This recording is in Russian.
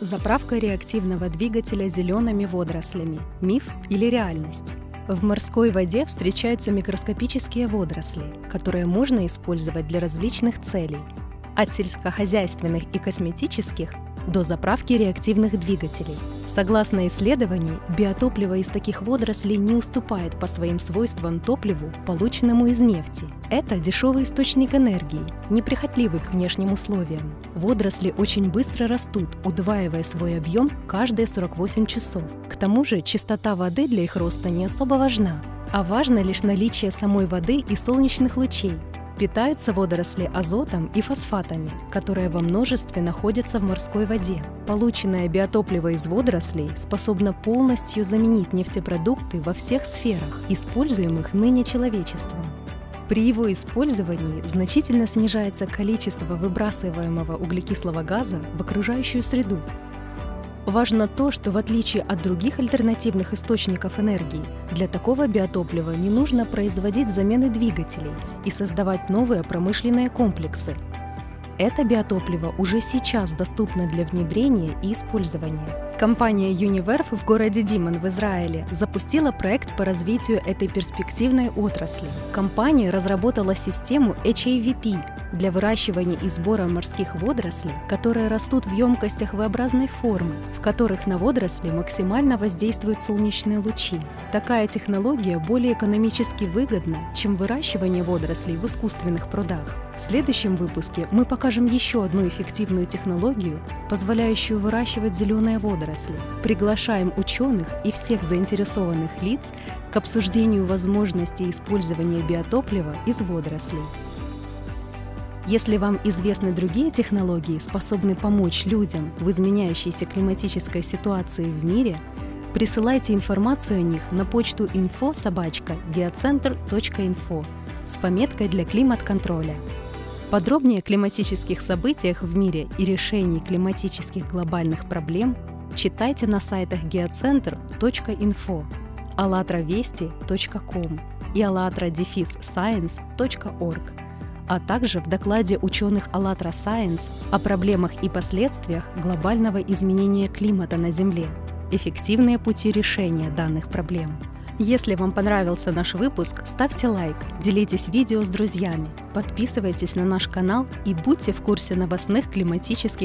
Заправка реактивного двигателя зелеными водорослями – миф или реальность? В морской воде встречаются микроскопические водоросли, которые можно использовать для различных целей – от сельскохозяйственных и косметических до заправки реактивных двигателей. Согласно исследованию, биотопливо из таких водорослей не уступает по своим свойствам топливу, полученному из нефти. Это дешевый источник энергии, неприхотливый к внешним условиям. Водоросли очень быстро растут, удваивая свой объем каждые 48 часов. К тому же чистота воды для их роста не особо важна, а важно лишь наличие самой воды и солнечных лучей, Питаются водоросли азотом и фосфатами, которые во множестве находятся в морской воде. Полученное биотопливо из водорослей способно полностью заменить нефтепродукты во всех сферах, используемых ныне человечеством. При его использовании значительно снижается количество выбрасываемого углекислого газа в окружающую среду, Важно то, что в отличие от других альтернативных источников энергии, для такого биотоплива не нужно производить замены двигателей и создавать новые промышленные комплексы. Это биотопливо уже сейчас доступно для внедрения и использования. Компания Univerf в городе Димон в Израиле запустила проект по развитию этой перспективной отрасли. Компания разработала систему HAVP для выращивания и сбора морских водорослей, которые растут в емкостях V-образной формы, в которых на водоросли максимально воздействуют солнечные лучи. Такая технология более экономически выгодна, чем выращивание водорослей в искусственных прудах. В следующем выпуске мы покажем еще одну эффективную технологию, позволяющую выращивать зеленые водоросли. Приглашаем ученых и всех заинтересованных лиц к обсуждению возможностей использования биотоплива из водорослей. Если вам известны другие технологии, способные помочь людям в изменяющейся климатической ситуации в мире, присылайте информацию о них на почту info с пометкой для климат-контроля. Подробнее о климатических событиях в мире и решении климатических глобальных проблем читайте на сайтах geocenter.info, allatravesti.com и allatra-science.org, а также в докладе ученых ALLATRA Science о проблемах и последствиях глобального изменения климата на Земле, эффективные пути решения данных проблем – если вам понравился наш выпуск, ставьте лайк, делитесь видео с друзьями, подписывайтесь на наш канал и будьте в курсе новостных климатических